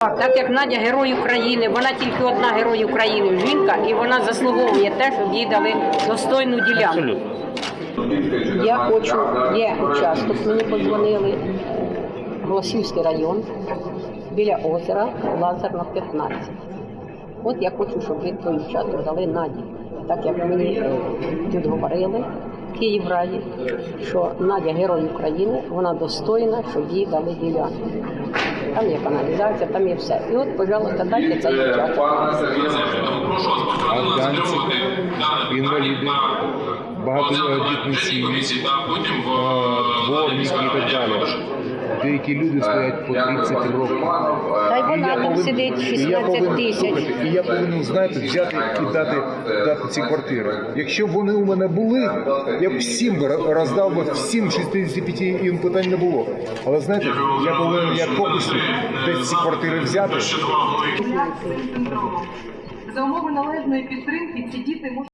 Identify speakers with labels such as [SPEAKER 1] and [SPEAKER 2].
[SPEAKER 1] Так як Надя герой України, вона тільки одна герой України, жінка, і вона заслуговує те, щоб їй дали достойну ділянку. Я хочу, є участок, мені подзвонили, Голосівський район, біля озера, Лазерна 15. От я хочу, щоб ви той участок дали Наді. Так як мені е, тут говорили в Київраді, що Надя герой України, вона достойна, щоб їй дали ділянку. Там є каналізація, там є все. І от, пожалуйста, дайте цей участок.
[SPEAKER 2] афганці, інваліди, багатодітні сім'ї, е, дворники і так далі. Деякі люди стоять по 30 років.
[SPEAKER 1] Та й вона
[SPEAKER 2] я
[SPEAKER 1] там сидить 16 тисяч.
[SPEAKER 2] І я повинен, знаєте, взяти і дати, дати ці квартири. Якщо б вони у мене були, я б всім би роздав би всім 65 їм питань не було. Але знаєте, я повинен як фокусник десь ці квартири взяти.
[SPEAKER 3] За умови належної підтримки ці діти можуть